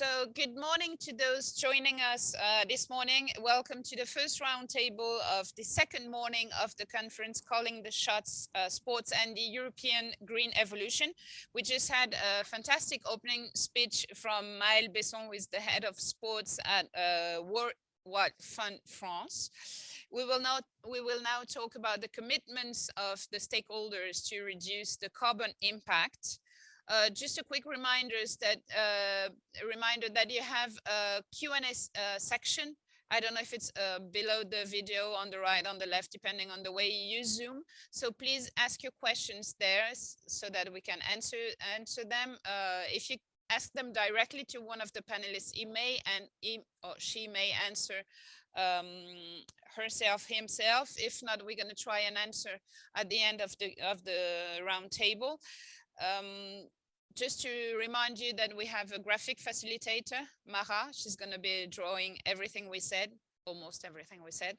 So good morning to those joining us uh, this morning. Welcome to the first roundtable of the second morning of the conference calling the shots uh, sports and the European green evolution. We just had a fantastic opening speech from Maël Besson, who is the head of sports at uh, World Wide Fund France. We will we will now talk about the commitments of the stakeholders to reduce the carbon impact uh, just a quick reminder is that uh, reminder that you have a Q&A uh, section. I don't know if it's uh, below the video on the right, on the left, depending on the way you use Zoom. So please ask your questions there so that we can answer answer them. Uh, if you ask them directly to one of the panelists, he may and he or she may answer um, herself, himself. If not, we're going to try and answer at the end of the of the round table. Um, just to remind you that we have a graphic facilitator, Mara. She's going to be drawing everything we said, almost everything we said.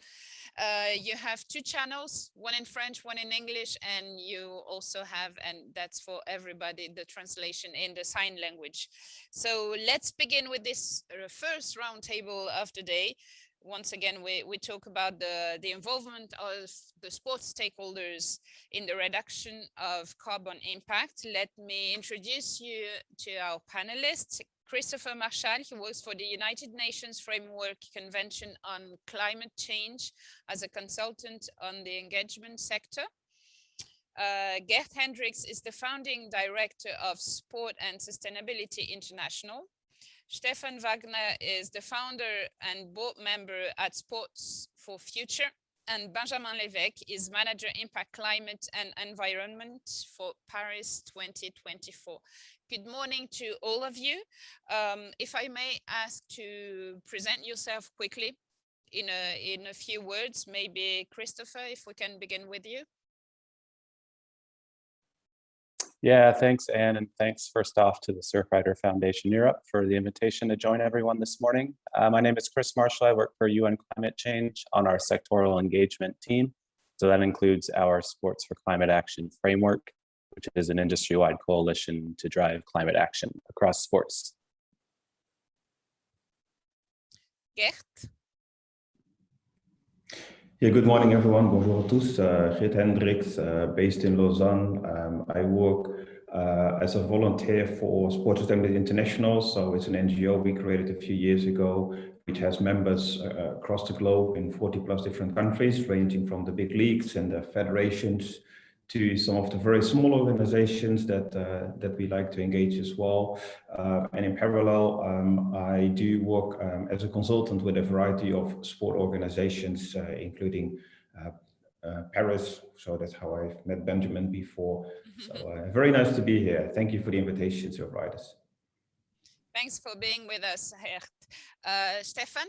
Uh, you have two channels, one in French, one in English, and you also have, and that's for everybody, the translation in the sign language. So let's begin with this uh, first roundtable of the day once again, we, we talk about the, the involvement of the sports stakeholders in the reduction of carbon impact. Let me introduce you to our panelists. Christopher Marchal, he works for the United Nations Framework Convention on Climate Change as a consultant on the engagement sector. Uh, Gert Hendricks is the founding director of Sport and Sustainability International. Stefan Wagner is the founder and board member at Sports for Future, and Benjamin Lévesque is manager impact climate and environment for Paris 2024. Good morning to all of you. Um, if I may ask to present yourself quickly in a, in a few words, maybe Christopher, if we can begin with you. Yeah, thanks, Anne, and thanks first off to the Surfrider Foundation Europe for the invitation to join everyone this morning. Uh, my name is Chris Marshall. I work for UN Climate Change on our sectoral engagement team. So that includes our Sports for Climate Action framework, which is an industry-wide coalition to drive climate action across sports. Gert? Yeah, good morning, everyone. Bonjour à tous. Uh, Geert Hendricks, uh, based in Lausanne. Um, I work uh, as a volunteer for Sports Sustainability International. So it's an NGO we created a few years ago, which has members uh, across the globe in 40 plus different countries, ranging from the big leagues and the federations to some of the very small organizations that uh, that we like to engage as well. Uh, and in parallel, um, I do work um, as a consultant with a variety of sport organizations, uh, including uh, uh, Paris. So that's how I've met Benjamin before. So uh, very nice to be here. Thank you for the invitation, Surfriders. Thanks for being with us, Gert. Stefan?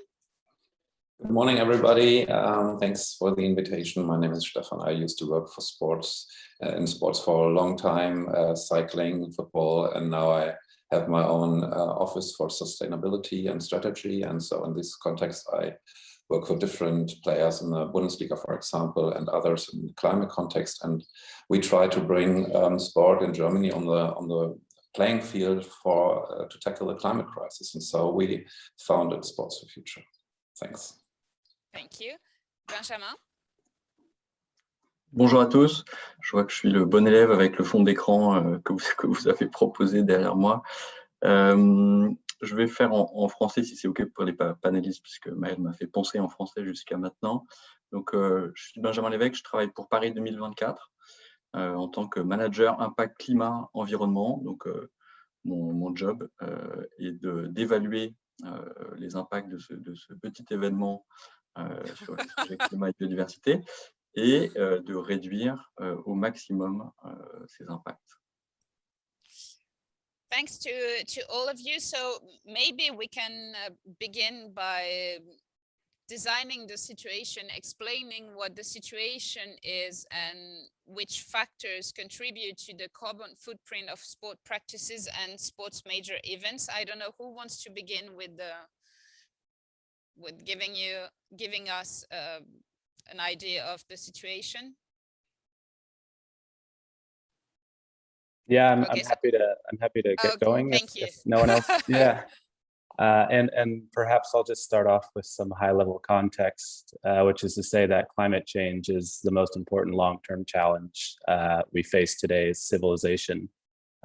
Good morning, everybody. Um, thanks for the invitation. My name is Stefan. I used to work for sports uh, in sports for a long time, uh, cycling, football, and now I have my own uh, office for sustainability and strategy. And so in this context, I work for different players in the Bundesliga, for example, and others in the climate context. And we try to bring um, sport in Germany on the on the playing field for uh, to tackle the climate crisis. And so we founded Sports for Future. Thanks. Thank you. Benjamin? Bonjour à tous. Je vois que je suis le bon élève avec le fond d'écran euh, que, vous, avez proposé derrière moi. Euh, je vais faire en, français si c'est OK pour les panélistes, puisque Maël m'a fait penser en français jusqu'à maintenant. Donc, euh, je suis Benjamin Lévesque, je travaille pour Paris 2024 euh, en tant que manager impact climat environnement. Donc, mon, job est d'évaluer les impacts de ce, petit événement sur le sujet climat et biodiversité et euh, de réduire euh, au maximum ces impacts. Thanks to, to all of you. So maybe we can uh, begin by designing the situation, explaining what the situation is and which factors contribute to the carbon footprint of sport practices and sports major events. I don't know who wants to begin with the with giving you giving us uh, an idea of the situation? Yeah, I'm, okay, I'm happy to I'm happy to get okay, going. Thank if, you. If no one else, yeah. Uh, and, and perhaps I'll just start off with some high level context, uh, which is to say that climate change is the most important long-term challenge uh, we face today as civilization.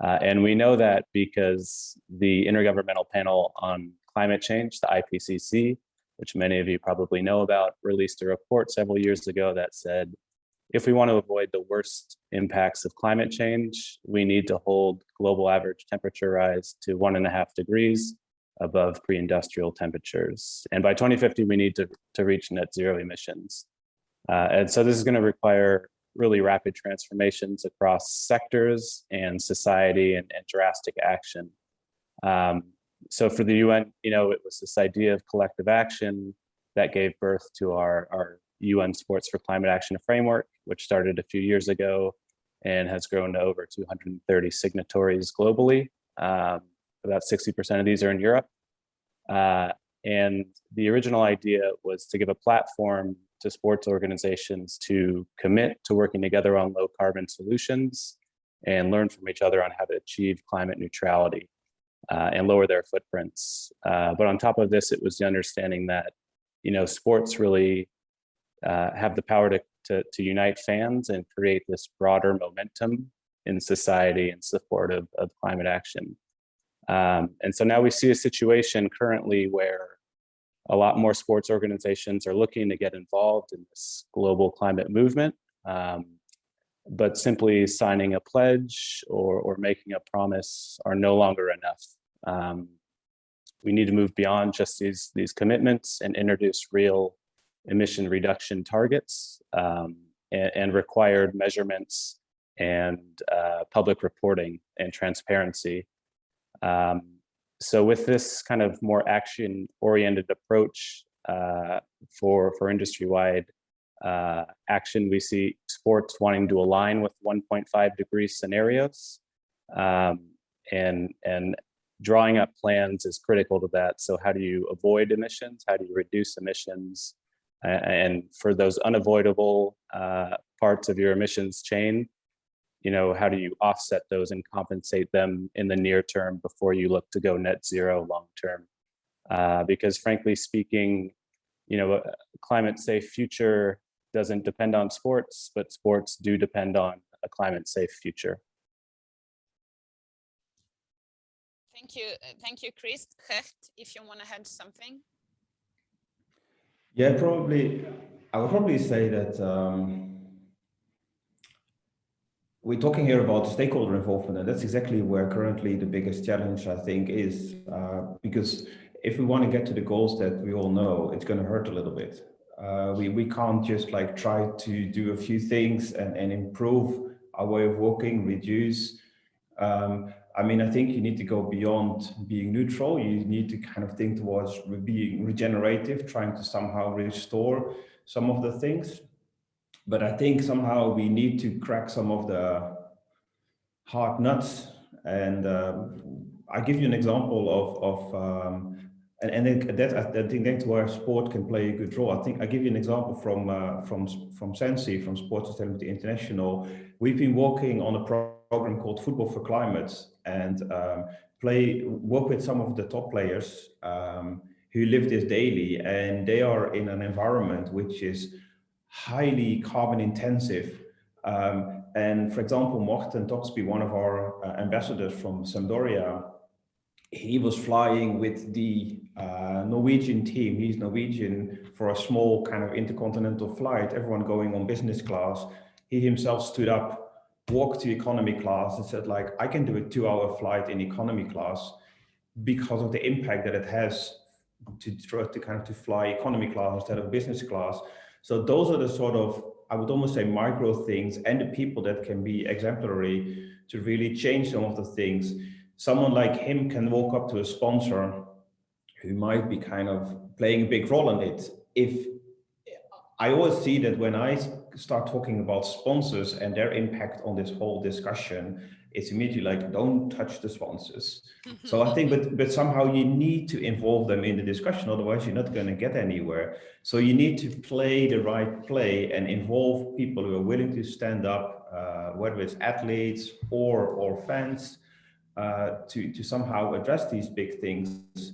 Uh, and we know that because the Intergovernmental Panel on Climate Change, the IPCC, which many of you probably know about, released a report several years ago that said, if we want to avoid the worst impacts of climate change, we need to hold global average temperature rise to one and a half degrees above pre-industrial temperatures. And by 2050, we need to, to reach net zero emissions. Uh, and so this is gonna require really rapid transformations across sectors and society and, and drastic action. Um, so for the UN, you know, it was this idea of collective action that gave birth to our, our UN Sports for Climate Action framework, which started a few years ago and has grown to over 230 signatories globally. Um, about 60% of these are in Europe. Uh, and the original idea was to give a platform to sports organizations to commit to working together on low carbon solutions and learn from each other on how to achieve climate neutrality uh, and lower their footprints. Uh, but on top of this, it was the understanding that, you know, sports really uh, have the power to, to, to, unite fans and create this broader momentum in society in support of, of climate action. Um, and so now we see a situation currently where a lot more sports organizations are looking to get involved in this global climate movement. Um, but simply signing a pledge or, or making a promise are no longer enough. Um, we need to move beyond just these, these commitments and introduce real emission reduction targets um, and, and, required measurements and uh, public reporting and transparency um, so with this kind of more action-oriented approach uh, for, for industry-wide uh, action, we see sports wanting to align with 1.5 degree scenarios. Um, and, and drawing up plans is critical to that. So how do you avoid emissions? How do you reduce emissions? and for those unavoidable uh, parts of your emissions chain, you know, how do you offset those and compensate them in the near term before you look to go net zero long term? Uh, because frankly speaking, you know, a climate safe future doesn't depend on sports, but sports do depend on a climate safe future. Thank you. Uh, thank you, Chris. Gert, if you want to add something. Yeah, probably. I would probably say that um, we're talking here about stakeholder involvement, and that's exactly where currently the biggest challenge, I think, is. Uh, because if we want to get to the goals that we all know, it's going to hurt a little bit. Uh, we, we can't just like try to do a few things and, and improve our way of working, reduce. Um, I mean, I think you need to go beyond being neutral. You need to kind of think towards being regenerative, trying to somehow restore some of the things but I think somehow we need to crack some of the hard nuts. And um, I give you an example of, of um, and, and that I think that's where sport can play a good role. I think I give you an example from uh, from from SENSI, from Sports Sustainability International. We've been working on a program called Football for Climate and um, play work with some of the top players um, who live this daily, and they are in an environment which is highly carbon intensive. Um, and for example, Morten Thorsby, one of our uh, ambassadors from Sampdoria, he was flying with the uh, Norwegian team. He's Norwegian for a small kind of intercontinental flight, everyone going on business class. He himself stood up, walked to economy class and said like, I can do a two hour flight in economy class because of the impact that it has to try to kind of to fly economy class instead of business class. So those are the sort of, I would almost say micro things and the people that can be exemplary to really change some of the things. Someone like him can walk up to a sponsor who might be kind of playing a big role in it. If I always see that when I start talking about sponsors and their impact on this whole discussion, it's immediately like, don't touch the sponsors. so I think, but, but somehow you need to involve them in the discussion, otherwise you're not going to get anywhere. So you need to play the right play and involve people who are willing to stand up, uh, whether it's athletes or, or fans, uh, to, to somehow address these big things.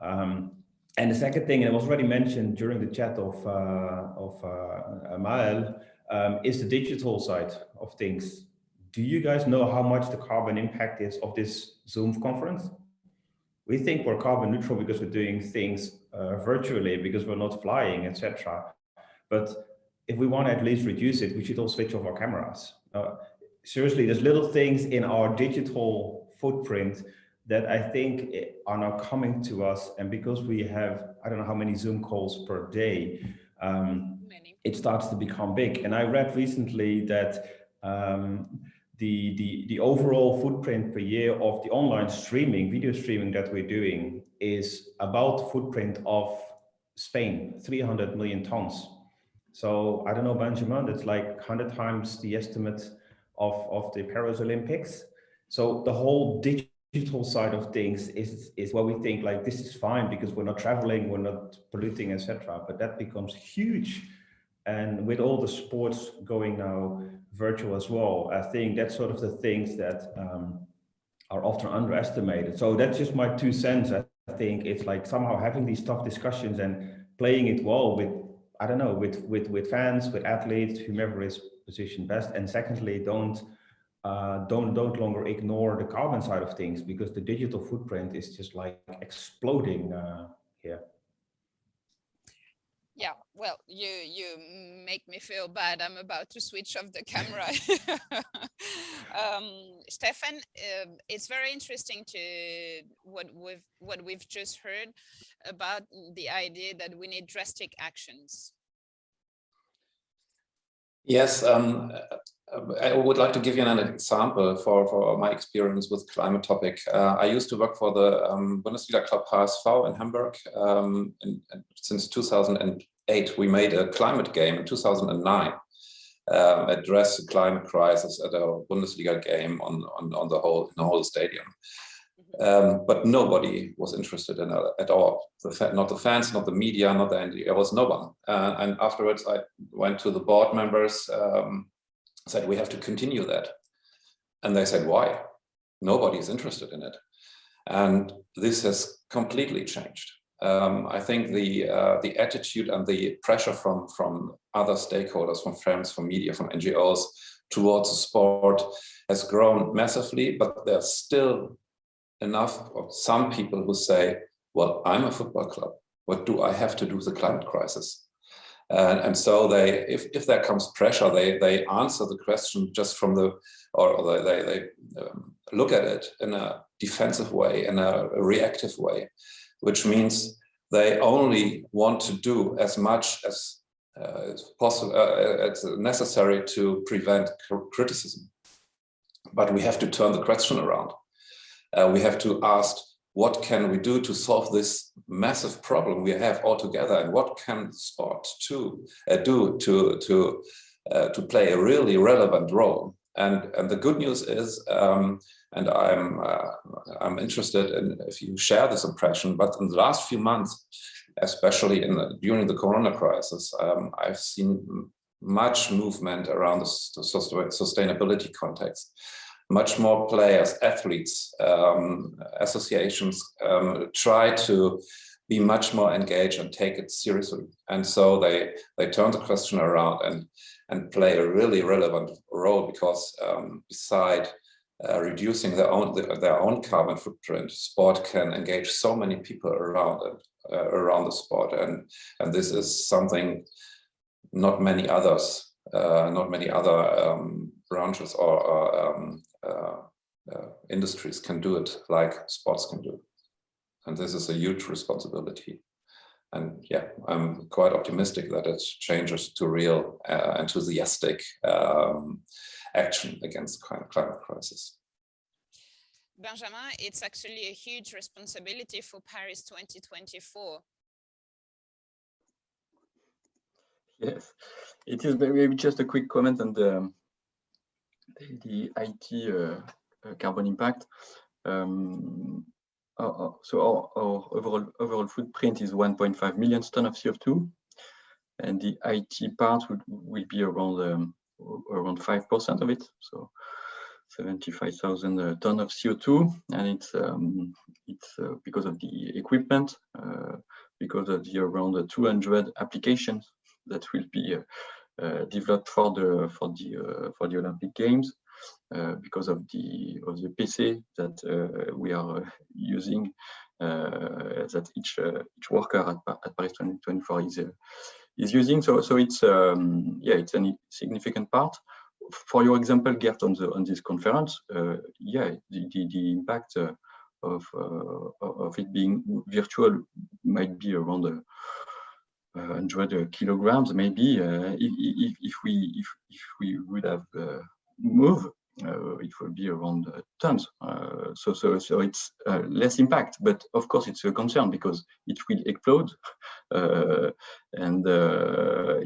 Um, and the second thing, and it was already mentioned during the chat of, uh, of uh, Mael, um, is the digital side of things. Do you guys know how much the carbon impact is of this Zoom conference? We think we're carbon neutral because we're doing things uh, virtually, because we're not flying, etc. But if we want to at least reduce it, we should all switch off our cameras. Uh, seriously, there's little things in our digital footprint that I think are now coming to us. And because we have, I don't know how many Zoom calls per day, um, it starts to become big. And I read recently that um, the, the, the overall footprint per year of the online streaming, video streaming that we're doing is about footprint of Spain, 300 million tons. So I don't know, Benjamin, that's like 100 times the estimate of, of the Paris Olympics. So the whole digital digital side of things is is where we think like this is fine because we're not traveling we're not polluting etc but that becomes huge. And with all the sports going now virtual as well i think that's sort of the things that um, are often underestimated. So that's just my two cents. I think it's like somehow having these tough discussions and playing it well with i don't know with with with fans with athletes whomever is positioned best. And secondly don't uh, don't don't longer ignore the carbon side of things because the digital footprint is just like exploding uh, here. Yeah, well, you you make me feel bad. I'm about to switch off the camera. um, Stefan, uh, it's very interesting to what we've what we've just heard about the idea that we need drastic actions. Yes, um, I would like to give you an example for, for my experience with climate topic. Uh, I used to work for the um, Bundesliga club HSV in Hamburg. Um, and, and since 2008, we made a climate game in 2009, uh, address the climate crisis at a Bundesliga game on, on, on the whole, in the whole stadium. Um, but nobody was interested in it at all. The not the fans, not the media, not the NGO, there was no one. Uh, and afterwards, I went to the board members um, said, we have to continue that. And they said, why? Nobody is interested in it. And this has completely changed. Um, I think the uh, the attitude and the pressure from from other stakeholders, from friends, from media, from NGOs towards the sport has grown massively, but there's still enough of some people who say, well, I'm a football club. What do I have to do with the climate crisis? And, and so they, if, if there comes pressure, they, they answer the question just from the, or they, they, um, look at it in a defensive way, in a reactive way, which means they only want to do as much as uh, possible, uh, it's necessary to prevent criticism. But we have to turn the question around. Uh, we have to ask what can we do to solve this massive problem we have all together and what can sport to uh, do to to uh, to play a really relevant role? And and the good news is um, and i'm uh, i'm interested in if you share this impression but in the last few months especially in the, during the corona crisis um, i've seen much movement around the sustainability context much more players, athletes, um, associations um, try to be much more engaged and take it seriously. And so they they turn the question around and and play a really relevant role because um, beside uh, reducing their own their own carbon footprint, sport can engage so many people around it, uh, around the sport, and and this is something not many others, uh, not many other um, branches or, or um, uh, uh, industries can do it like sports can do. And this is a huge responsibility. And yeah, I'm quite optimistic that it changes to real uh, enthusiastic um, action against climate crisis. Benjamin, it's actually a huge responsibility for Paris 2024. Yes, it is maybe just a quick comment on the the IT uh, uh, carbon impact. Um, our, so our, our, overall overall footprint is 1.5 million ton of CO2, and the IT part would, will be around um, around five percent of it. So 75,000 uh, ton of CO2, and it's um, it's uh, because of the equipment, uh, because of the around 200 applications that will be developed for the for the for the Olympic Games. Uh, because of the of the PC that uh, we are using, uh, that each each worker at, at Paris 2024 is is using. So so it's um, yeah it's a significant part for your example, Gert, on the on this conference, uh, yeah, the, the, the impact uh, of uh, of it being virtual might be around uh, 100 kilograms, maybe. Uh, if, if, we if if we would have uh, moved uh, it will be around uh, tons. Uh, so, so, so it's less impact, but of course it's a concern because it will explode, and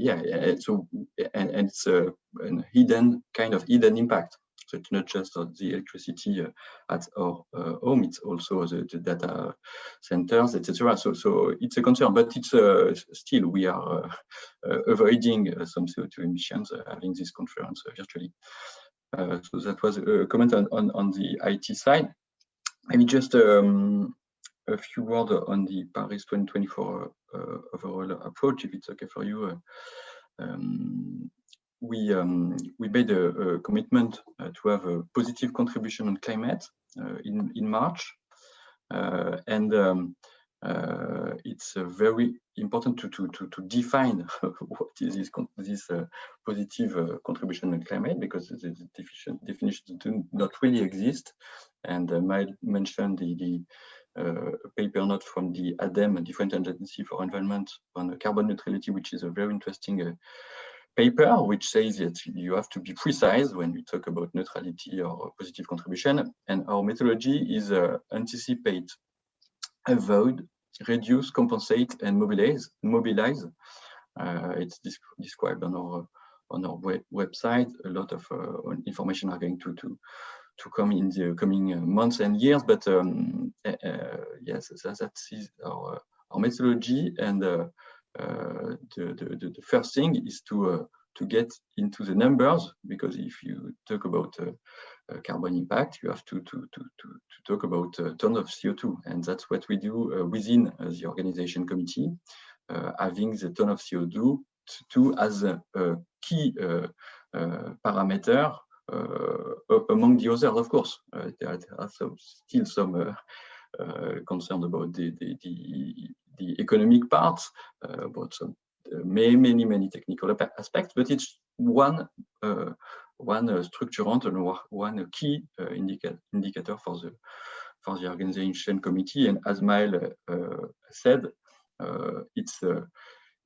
yeah, so and, and it's a hidden kind of hidden impact. So it's not just the electricity uh, at our uh, home, it's also the, the data centers, etc. So, so it's a concern, but it's uh, still we are avoiding some CO2 emissions having this conference virtually. So that was a comment on, on, on the IT side. Maybe just um, a few words on the Paris 2024 uh, overall approach, if it's okay for you. Uh, um, we um, we made a, a commitment uh, to have a positive contribution on climate uh, in in March, uh, and um, uh, it's uh, very important to, to, to, to define what is this, this uh, positive uh, contribution on climate because the, definition, definitions do not really exist. And uh, Maël mentioned the, the uh, paper note from the ADEME, the French Agency for Environment on carbon neutrality, which is a very interesting paper, which says that you have to be precise when you talk about neutrality or positive contribution. And our methodology is anticipate avoid, reduce, compensate, and mobilize. Mobilize. Uh, it's described on our on our web website. A lot of uh, information are going to to to come in the coming uh, months and years. But um, uh, uh, yes, that, that is our our methodology. And uh, Uh, the, the the first thing is to uh, to get into the numbers because if you talk about uh, uh, carbon impact, you have to, to, to, to, to talk about uh, tons of CO2. And that's what we do uh, within the organization committee, having the ton of CO2 to, as a, a key parameter among the others, of course. there are some, still some uh, concerned about the, the, the, the economic parts, uh, about uh, many, many, many technical aspects, but it's one one uh, structurant and one key uh, indicator indicator for the for the organization committee. And as Maël uh, said, it's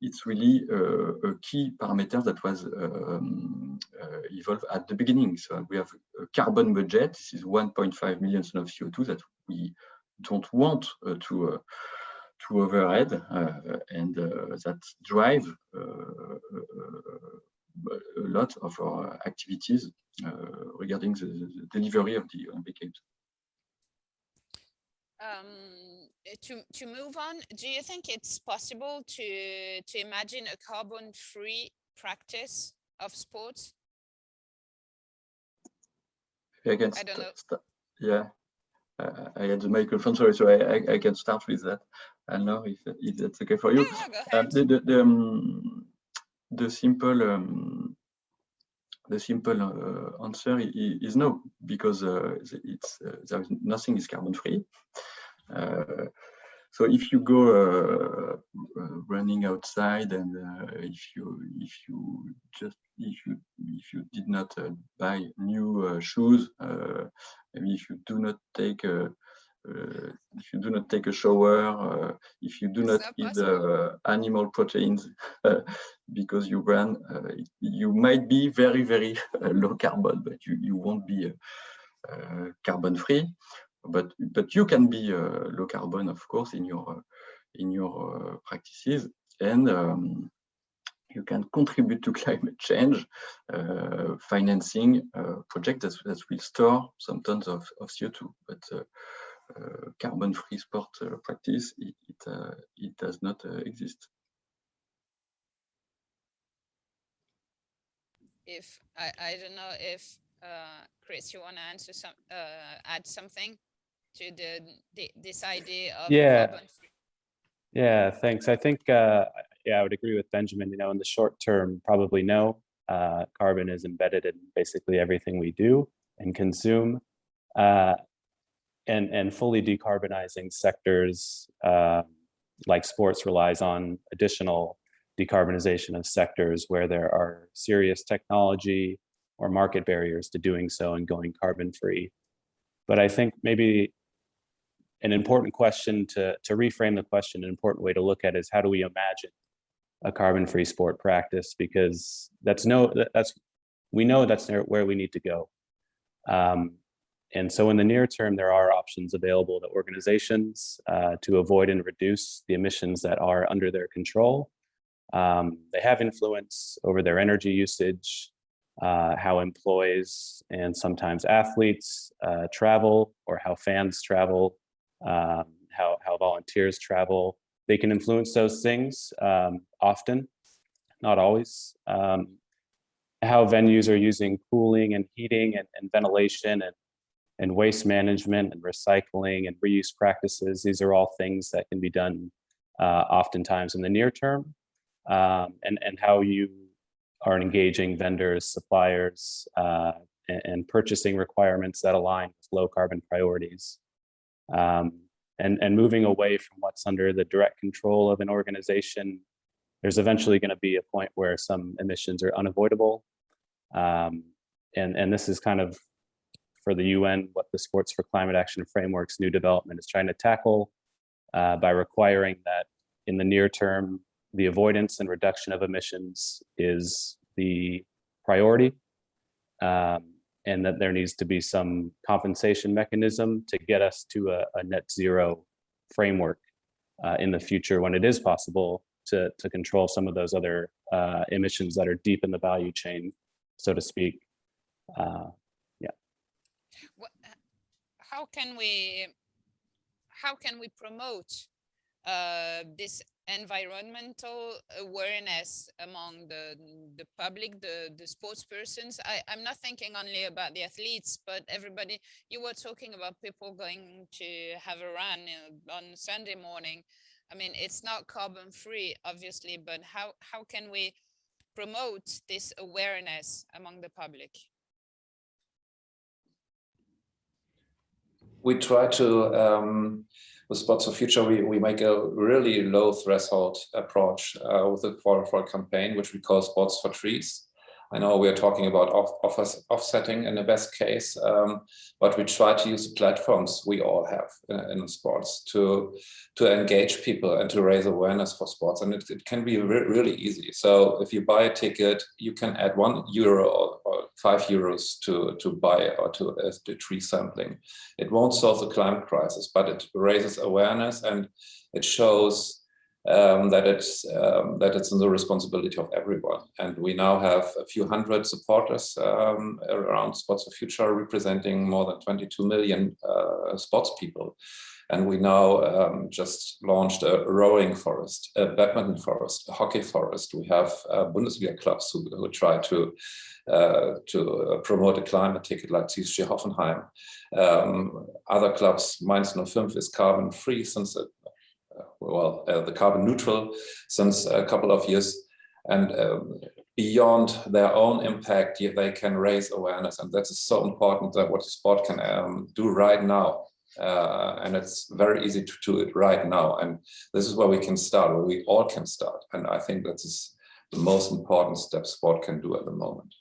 it's really uh, a key parameter that was um, uh, evolved at the beginning. So we have a carbon budget. This is 1.5 million tons of CO2 that we don't want uh, to overhead, and that drive a lot of our activities uh, regarding the, the, delivery of the Olympic Games. Um, to, to move on, do you think it's possible to, to imagine a carbon-free practice of sports? I can I don't know. yeah, uh, I had the microphone, sorry, so I, I, I, can start with that. I don't know if, if that's okay for you. Yeah, um, the, the, the, um, the simple um, the simple uh, answer is no because uh, it's uh, there is nothing is carbon free. Uh, so if you go uh, uh, running outside and if you if you just if you if you did not buy new shoes, maybe if you do not take uh, if you do not take a shower, uh, if you do not eat uh, animal proteins because you run, you might be very, very low carbon, but you, you won't be carbon free. But, but you can be low carbon, of course, in your, in your practices. And um, you can contribute to climate change, uh, financing uh, projects that, that, will store some tons of, of CO2. But uh, uh, carbon-free sport uh, practice, it, it, uh, it does not exist. If I, I don't know if uh, Chris, you want to answer some, uh, add something to the, the this idea of Yeah. carbon? Yeah, thanks. I think, uh, yeah, I would agree with Benjamin. You know, in the short term, probably no. Uh, carbon is embedded in basically everything we do and consume. Uh, and, and fully decarbonizing sectors uh, like sports relies on additional decarbonization of sectors where there are serious technology or market barriers to doing so and going carbon free. But I think maybe an important question to, to reframe the question, an important way to look at is how do we imagine a carbon-free sport practice? Because that's no, that's, we know that's where we need to go. Um, and so in the near term, there are options available to organizations uh, to avoid and reduce the emissions that are under their control. Um, they have influence over their energy usage, uh, how employees and sometimes athletes uh, travel or how fans travel, um, how, how volunteers travel. They can influence those things um, often, not always. Um, how venues are using cooling and heating and, and ventilation and, and waste management and recycling and reuse practices. These are all things that can be done uh, oftentimes in the near term. Um, and, and how you are engaging vendors, suppliers, uh, and, and purchasing requirements that align with low carbon priorities. Um, and, and moving away from what's under the direct control of an organization, there's eventually going to be a point where some emissions are unavoidable. Um, and, and this is kind of for the UN, what the Sports for Climate Action Framework's new development is trying to tackle uh, by requiring that in the near term, the avoidance and reduction of emissions is the priority. Um, and that there needs to be some compensation mechanism to get us to a, a net zero framework uh, in the future when it is possible to, to control some of those other uh, emissions that are deep in the value chain, so to speak. Uh, how can we, how can we promote uh, this environmental awareness among the the public, the the sports persons. I I'm not thinking only about the athletes, but everybody. You were talking about people going to have a run uh, on Sunday morning. I mean, it's not carbon free, obviously, but how how can we promote this awareness among the public? We try to um, with Sports for Future, we, we make a really low threshold approach uh, with the for, for a campaign, which we call Sports for Trees. I know we're talking about off, off, offsetting in the best case, um, but we try to use the platforms we all have in, in, sports to to engage people and to raise awareness for sports. And it, it can be re really easy. So if you buy a ticket, you can add one euro or, or five euros to, to buy or to uh, the tree sampling. It won't solve the climate crisis, but it raises awareness and it shows um, that it's um, that it's in the responsibility of everyone. And we now have a few hundred supporters um, around Sports for Future, representing more than 22 million uh, sports people. And we now um, just launched a rowing forest, a badminton forest, a hockey forest. We have uh, Bundesliga clubs who, who try to uh, to promote a climate ticket like TSG Hoffenheim. Um, other clubs, Mainz 05 is carbon free since it well, uh, the carbon neutral since a couple of years. And um, beyond their own impact, they can raise awareness. And that is so important that what the sport can um, do right now. Uh, and it's very easy to do it right now. And this is where we can start, where we all can start. And I think that is the most important step sport can do at the moment.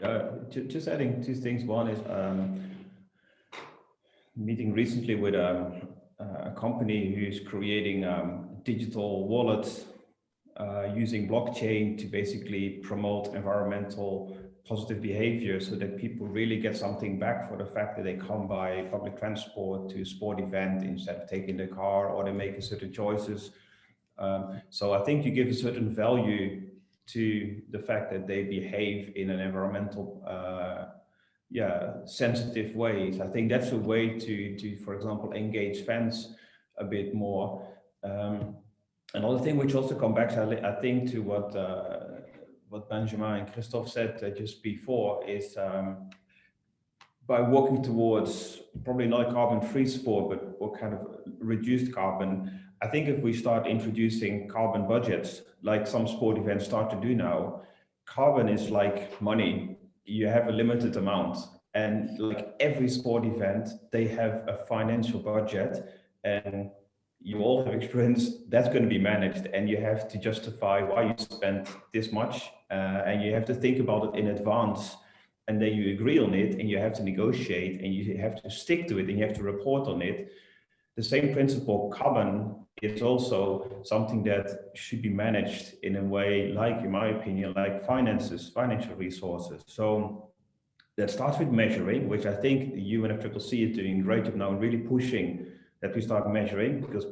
Yeah, just adding two things. One is um, meeting recently with a, a company who's creating um, digital wallets uh, using blockchain to basically promote environmental positive behavior so that people really get something back for the fact that they come by public transport to a sport event instead of taking the car or they make certain choices. Um, so I think you give a certain value to the fact that they behave in an environmental uh, yeah, sensitive ways. I think that's a way to, to, for example, engage fans a bit more. Um, another thing which also comes back, I think, to what uh, what Benjamin and Christophe said uh, just before is um, by working towards probably not a carbon-free sport, but what kind of reduced carbon. I think if we start introducing carbon budgets, like some sport events start to do now, carbon is like money. You have a limited amount. And like every sport event, they have a financial budget and you all have experience that's going to be managed and you have to justify why you spent this much uh, and you have to think about it in advance and then you agree on it and you have to negotiate and you have to stick to it and you have to report on it. The same principle, carbon, is also something that should be managed in a way like, in my opinion, like finances, financial resources. So that starts with measuring, which I think the UNFCCC is doing great job now and really pushing that we start measuring because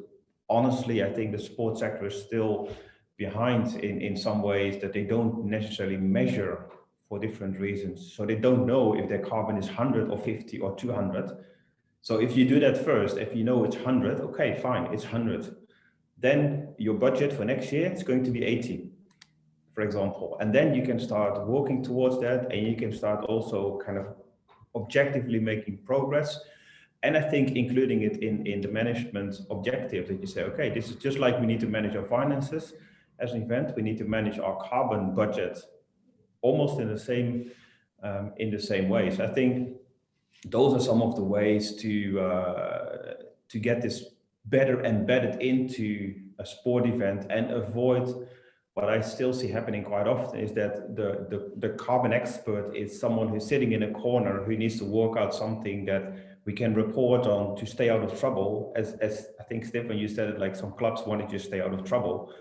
honestly, I think the sports sector is still behind in, in some ways that they don't necessarily measure for different reasons. So they don't know if their carbon is 100 or 50 or 200. So if you do that first, if you know it's 100, okay, fine, it's 100. Then your budget for next year is going to be 80, for example. And then you can start working towards that and you can start also kind of objectively making progress. And I think including it in, in the management objective that you say, okay, this is just like we need to manage our finances as an event, we need to manage our carbon budget almost in the same um, in the same way so I think those are some of the ways to uh, to get this better embedded into a sport event and avoid what I still see happening quite often is that the, the, the carbon expert is someone who's sitting in a corner who needs to work out something that we can report on to stay out of trouble. As, as I think, Stefan, you said it, like some clubs wanted to stay out of trouble.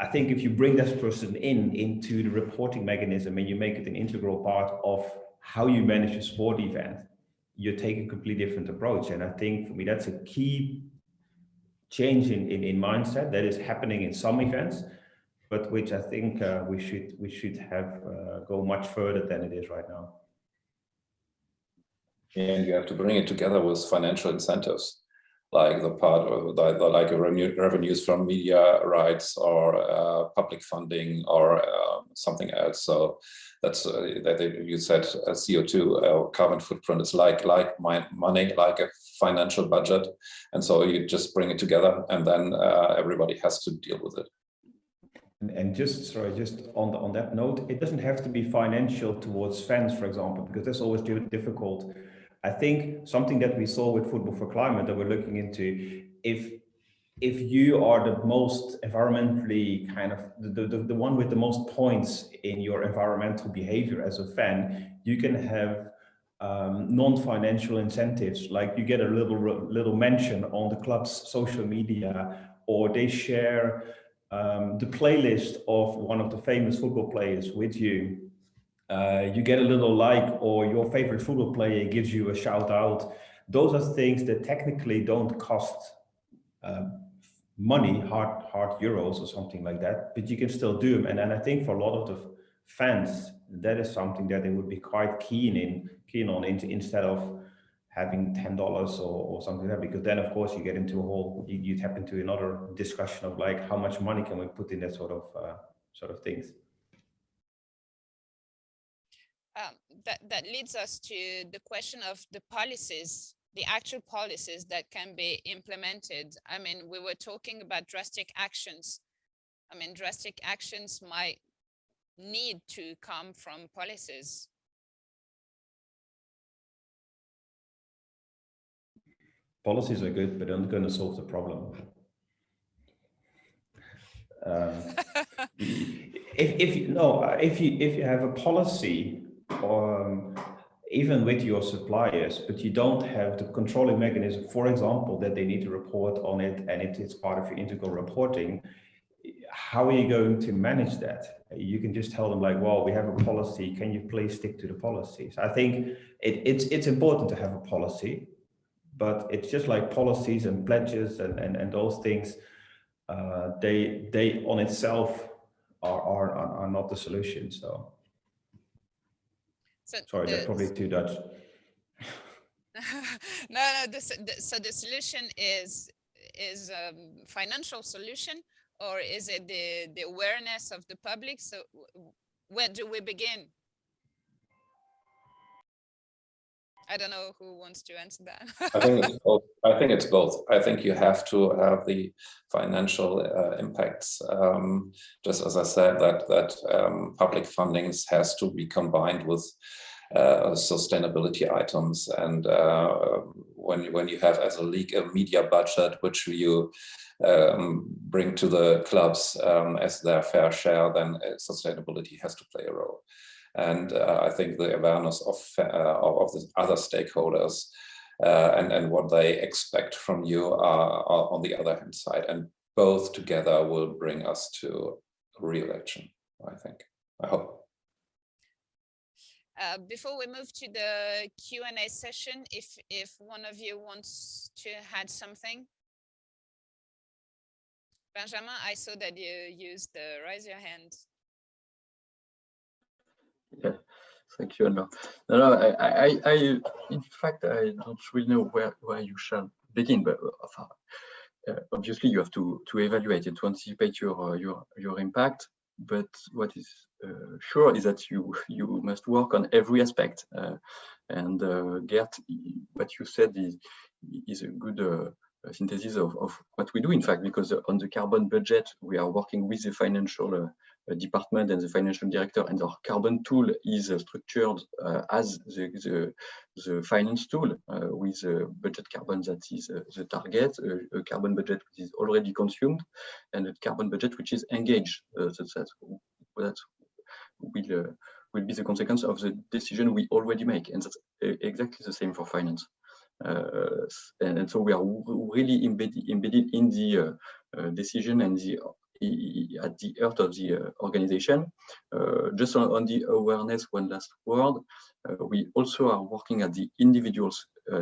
I think if you bring this person in into the reporting mechanism and you make it an integral part of how you manage a sport event, you take a completely different approach. And I think for me, that's a key change in, in, in mindset that is happening in some events, but which I think uh, we should we should have uh, go much further than it is right now. And you have to bring it together with financial incentives like the part of the, the like revenue, revenues from media rights or uh, public funding or uh, something else. So that's uh, that you said uh, CO2 uh, carbon footprint is like like my money, like a financial budget, and so you just bring it together, and then uh, everybody has to deal with it. And just sorry, just on the, on that note, it doesn't have to be financial towards fans, for example, because that's always difficult I think something that we saw with Football for Climate that we're looking into, if if you are the most environmentally kind of the, the, the one with the most points in your environmental behavior as a fan, you can have um, non-financial incentives, like you get a little little mention on the club's social media, or they share um, the playlist of one of the famous football players with you uh, you get a little like or your favorite football player gives you a shout out. Those are things that technically don't cost uh, money, hard, hard euros or something like that, but you can still do them. And, and I think for a lot of the fans, that is something that they would be quite keen in, keen on into, instead of having $10 or, or something like that, because then of course you get into a whole, you, you tap into another discussion of like, how much money can we put in that sort of, uh, sort of things. That, that leads us to the question of the policies, the actual policies that can be implemented. I mean, we were talking about drastic actions. I mean, drastic actions might need to come from policies. Policies are good, but they're not going to solve the problem. Um, if, if no, if you if you have a policy um, even with your suppliers, but you don't have the controlling mechanism, for example, that they need to report on it and it is part of your integral reporting, how are you going to manage that? You can just tell them like, well, we have a policy, can you please stick to the policies? I think it, it's, it's important to have a policy, but it's just like policies and pledges and, and, and those things, uh, they, they on itself are, are, are not the solution, so. So Sorry, that's probably too Dutch. no, no. This, the, so the solution is is a financial solution, or is it the the awareness of the public? So where do we begin? I don't know who wants to answer that. I think it's both. I think it's both. I think you have to have the financial uh, impacts. Um, just as I said, that that um, public fundings has to be combined with uh, sustainability items. And uh, when when you have as a league a media budget which you um, bring to the clubs um, as their fair share, then uh, sustainability has to play a role. And uh, I think the awareness of, uh, of the other stakeholders uh, and, and what they expect from you are, are, on the other hand side. And both together will bring us to re-election. I think, I hope. Uh, before we move to the Q&A session, if, if one of you wants to add something. Benjamin, I saw that you used the raise your hand. Yeah, thank you. No, no, I, I, I, in fact, I don't really know where, where you shall begin, but uh, obviously you have to, to evaluate it, to anticipate your, uh, your, your impact. But what is uh, sure is that you, you must work on every aspect. Uh, and uh, Gert, what you said is, is a good uh, synthesis of, of what we do, in fact, because on the carbon budget, we are working with the financial department and the financial director and our carbon tool is uh, structured uh, as the, the, the, finance tool uh, with a budget carbon that is the target, a, carbon budget which is already consumed and a carbon budget which is engaged. so that, that will, will be the consequence of the decision we already make. And that's exactly the same for finance. Uh, and, and, so we are really embedded, embedded in the uh, decision and the at the heart of the uh, organization. Uh, just on, on, the awareness, one last word. Uh, we also are working at the individual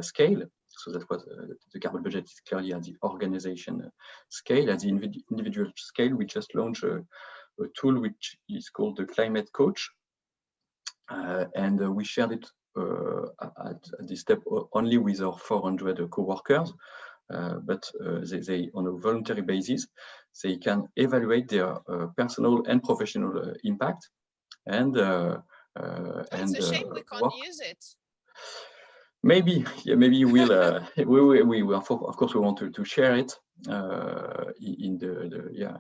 scale. So that was the carbon budget is clearly at the organization scale. At the individual scale, we just launched a, a tool which is called the Climate Coach. And we shared it uh, at, at, this step only with our 400 co-workers. Uh, but uh, they, they, on a voluntary basis, they can evaluate their uh, personal and professional impact and it's a shame we can't work. use it maybe yeah maybe we'll uh, we, we, we, of course we want to, to share it uh, in the, the yeah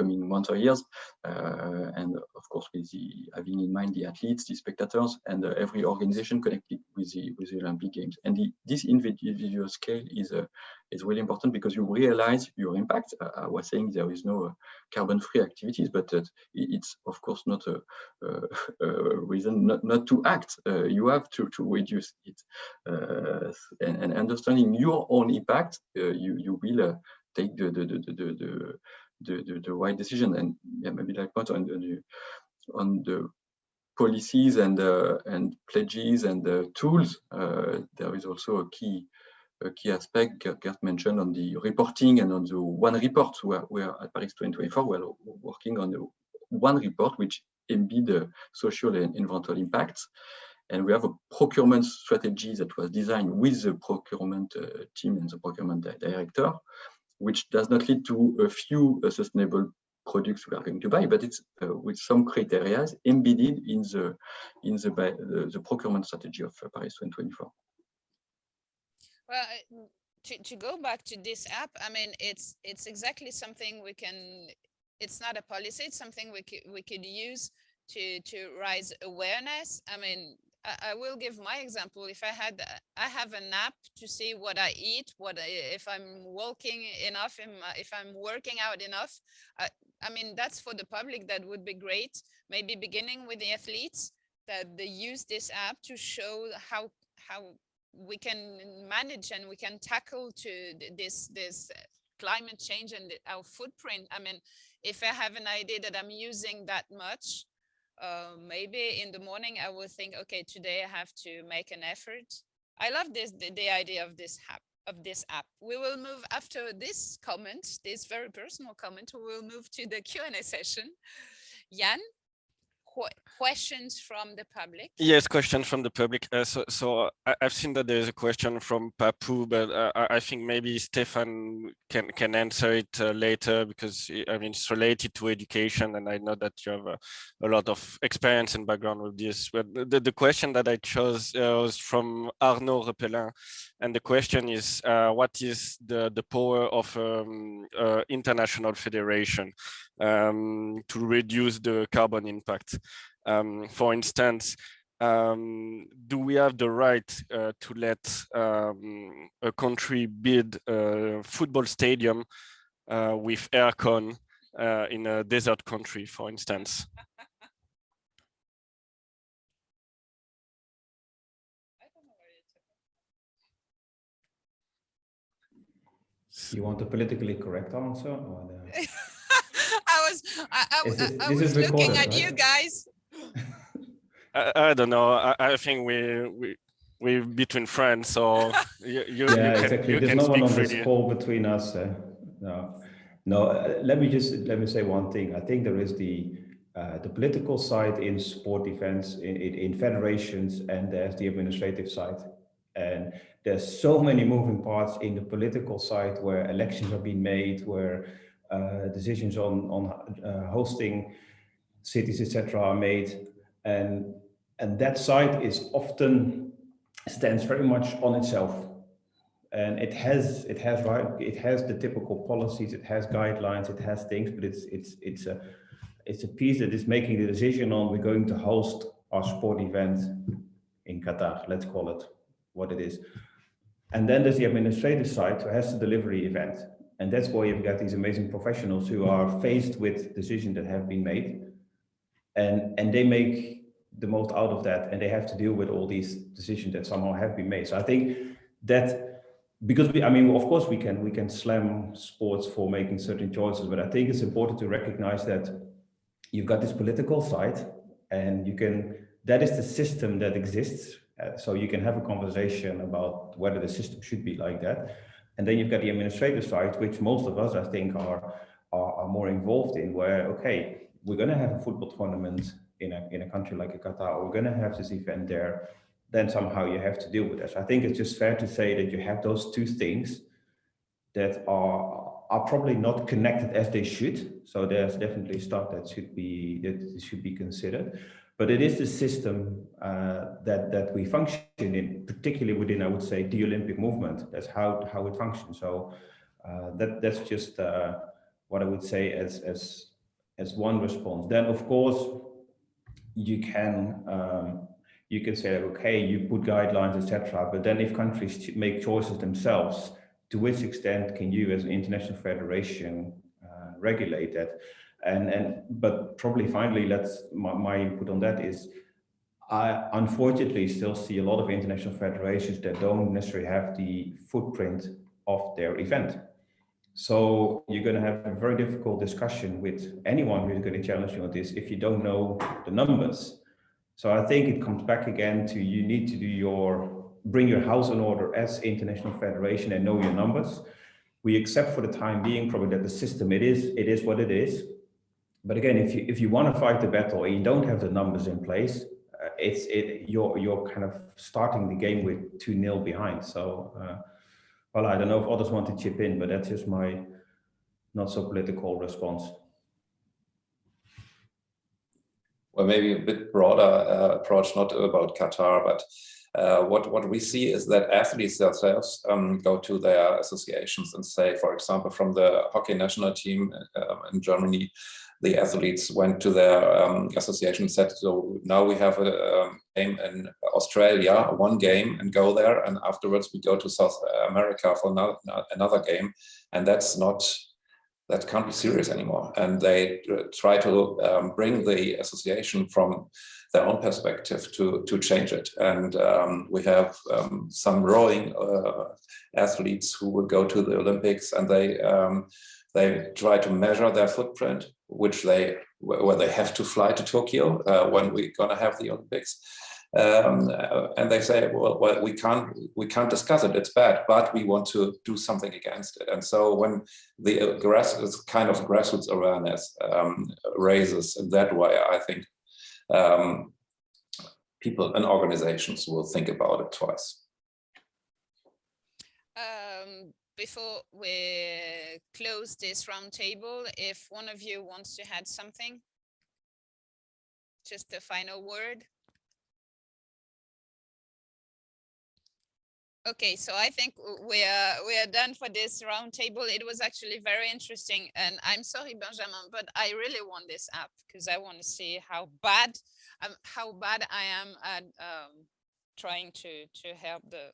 coming months or years. Uh, and of course, with the having in mind the athletes, the spectators, and uh, every organization connected with the with the Olympic Games. And the, this individual scale is uh, is really important because you realize your impact. Uh, I was saying there is no uh, carbon-free activities, but uh, it's of course not a, a, a reason not, not to act. you have to to reduce it, and, and, understanding your own impact, you you will take the the the the, the the, the, the right decision and yeah, maybe like point on the on the policies and uh, and pledges and the tools uh, there is also a key a key aspect Gert mentioned on the reporting and on the one report. Where we are at Paris 2024 we're working on the one report which embed the social and environmental impacts. And we have a procurement strategy that was designed with the procurement uh, team and the procurement director which does not lead to a few uh, sustainable products we are going to buy, but it's uh, with some criteria embedded in the in the, the, the procurement strategy of uh, Paris 2024. Well, to, to go back to this app, I mean, it's it's exactly something we can. It's not a policy. It's something we could we could use to to raise awareness. I mean, I, will give my example. If I had, I have an app to see what I eat, what I, if I'm walking enough, if I'm working out enough. I, I mean, that's for the public. That would be great. Maybe beginning with the athletes that they use this app to show how how we can manage and we can tackle to this this climate change and our footprint. I mean, if I have an idea that I'm using that much, uh, maybe in the morning I will think, okay, today I have to make an effort. I love this the, the idea of this app of this app. We will move after this comment, this very personal comment, we will move to the Q&A session. Jan, qu questions from the public? Yes, questions from the public. Uh, so, so I, have seen that there's a question from Papu, but uh, I think maybe Stefan can can answer it uh, later because I mean it's related to education, and I know that you have a, a lot of experience and background with this. But the, the question that I chose uh, was from Arnaud Repelin, and the question is, uh, what is the the power of um, uh, international federation um, to reduce the carbon impact? Um, for instance, um, do we have the right uh, to let um, a country build a football stadium uh, with aircon uh, in a desert country, for instance? You want a politically correct answer? I was I, I, this, I was looking at right? you guys. I, I, don't know. I, I think we we we between friends, so you, you, yeah, you can, exactly. You There's can no one on freely. this call between us. Uh, no, no. Uh, let me just let me say one thing. I think there is the uh, the political side in sport events, in, in, in federations, and there's the administrative side. And there's so many moving parts in the political side where elections are being made, where uh, decisions on on uh, hosting cities, etc., are made, and and that site is often stands very much on itself, and it has it has right it has the typical policies, it has guidelines, it has things, but it's it's it's a it's a piece that is making the decision on we're going to host our sport event in Qatar. Let's call it what it is. And then there's the administrative side who has the delivery event. And that's why you've got these amazing professionals who are faced with decisions that have been made and, and they make the most out of that and they have to deal with all these decisions that somehow have been made. So I think that because we, I mean, of course we can, we can slam sports for making certain choices, but I think it's important to recognize that you've got this political side and you can, that is the system that exists. Uh, so you can have a conversation about whether the system should be like that. And then you've got the administrative side, which most of us, I think, are, are, are more involved in, where, okay, we're going to have a football tournament in a, in a country like Qatar, we're going to have this event there, then somehow you have to deal with this. I think it's just fair to say that you have those two things that are are probably not connected as they should. So there's definitely stuff that should be that should be considered. But it is the system uh, that that we function in, particularly within, I would say, the Olympic movement. That's how how it functions. So uh, that that's just uh, what I would say as as as one response. Then, of course, you can um, you can say, okay, you put guidelines, etc. But then, if countries make choices themselves, to which extent can you, as an international federation, uh, regulate that? And and but probably finally, let's my, my input on that is. I unfortunately still see a lot of international federations that don't necessarily have the footprint of their event. So you're going to have a very difficult discussion with anyone who's going to challenge you on this if you don't know the numbers. So I think it comes back again to you need to do your bring your house in order as international federation and know your numbers. We accept for the time being probably that the system it is it is what it is. But again, if you if you want to fight the battle and you don't have the numbers in place, uh, it's it you're you're kind of starting the game with two nil behind. So. Uh, well, I don't know if others want to chip in, but that's just my not so political response. Well, maybe a bit broader uh, approach, not about Qatar, but uh, what, what we see is that athletes themselves um, go to their associations and say, for example, from the hockey national team uh, in Germany, the athletes went to their um, association and said, so now we have a, a, game in Australia, one game and go there. And afterwards we go to South America for another, another game. And that's not, that can't be serious anymore. And they try to um, bring the association from their own perspective to, to change it. And um, we have um, some rowing uh, athletes who would go to the Olympics and they um, they try to measure their footprint, which they where they have to fly to Tokyo uh, when we're going to have the Olympics. Um, uh, and they say, well, well, we can't we can't discuss it. It's bad, but we want to do something against it. And so when the grass kind of grassroots awareness um, raises in that way, I think um, people and organizations will think about it twice. Um, before we close this roundtable, if one of you wants to add something, just a final word. Okay, so I think we are we are done for this roundtable. It was actually very interesting, and I'm sorry, Benjamin, but I really want this app because I want to see how bad um, how bad I am at um, trying to to help the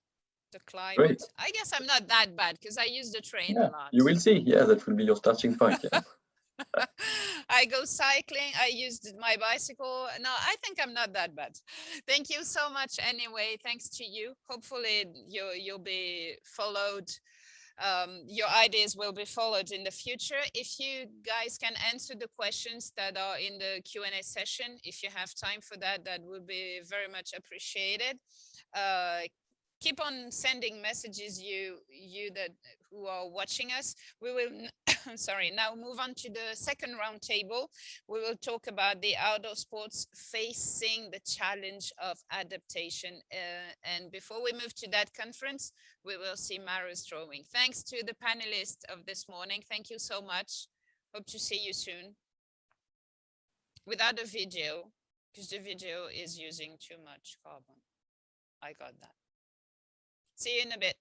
the climate. I guess I'm not that bad because I use the train Yeah, a lot. you will see. Yeah, that will be your starting point. Yeah. I go cycling. I used my bicycle. No, I think I'm not that bad. Thank you so much. Anyway, thanks to you. Hopefully you you'll be followed. Um, your ideas will be followed in the future. If you guys can answer the questions that are in the Q&A session, if you have time for that, that would be very much appreciated. Uh, keep on sending messages you you that who are watching us. We will sorry now move on to the second round table. We will talk about the outdoor sports facing the challenge of adaptation uh, and before we move to that conference we will see Mara's drawing thanks to the panelists of this morning. Thank you so much. Hope to see you soon. Without a video because the video is using too much carbon. I got that See you in a bit.